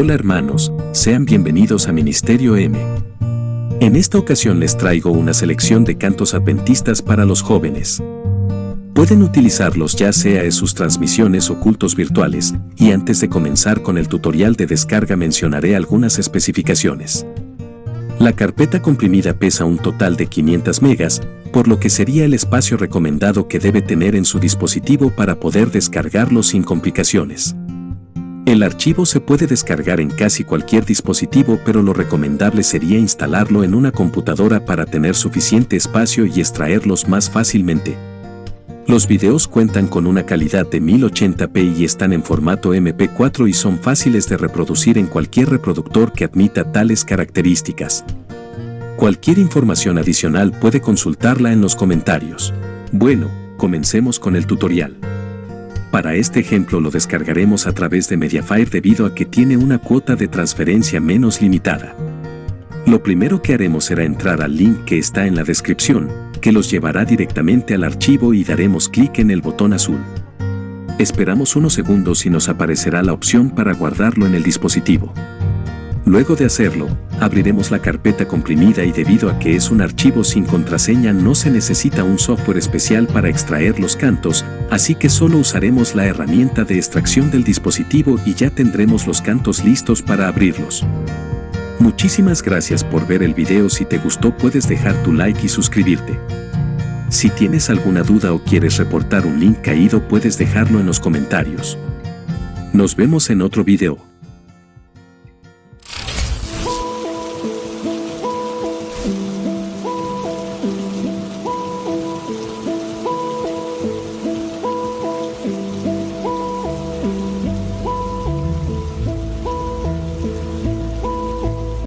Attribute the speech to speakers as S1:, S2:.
S1: Hola hermanos, sean bienvenidos a Ministerio M. En esta ocasión les traigo una selección de cantos adventistas para los jóvenes. Pueden utilizarlos ya sea en sus transmisiones o cultos virtuales, y antes de comenzar con el tutorial de descarga mencionaré algunas especificaciones. La carpeta comprimida pesa un total de 500 megas, por lo que sería el espacio recomendado que debe tener en su dispositivo para poder descargarlo sin complicaciones. El archivo se puede descargar en casi cualquier dispositivo pero lo recomendable sería instalarlo en una computadora para tener suficiente espacio y extraerlos más fácilmente. Los videos cuentan con una calidad de 1080p y están en formato MP4 y son fáciles de reproducir en cualquier reproductor que admita tales características. Cualquier información adicional puede consultarla en los comentarios. Bueno, comencemos con el tutorial. Para este ejemplo lo descargaremos a través de Mediafire debido a que tiene una cuota de transferencia menos limitada. Lo primero que haremos será entrar al link que está en la descripción, que los llevará directamente al archivo y daremos clic en el botón azul. Esperamos unos segundos y nos aparecerá la opción para guardarlo en el dispositivo. Luego de hacerlo, abriremos la carpeta comprimida y debido a que es un archivo sin contraseña no se necesita un software especial para extraer los cantos, así que solo usaremos la herramienta de extracción del dispositivo y ya tendremos los cantos listos para abrirlos. Muchísimas gracias por ver el video si te gustó puedes dejar tu like y suscribirte. Si tienes alguna duda o quieres reportar un link caído puedes dejarlo en los comentarios. Nos vemos en otro video.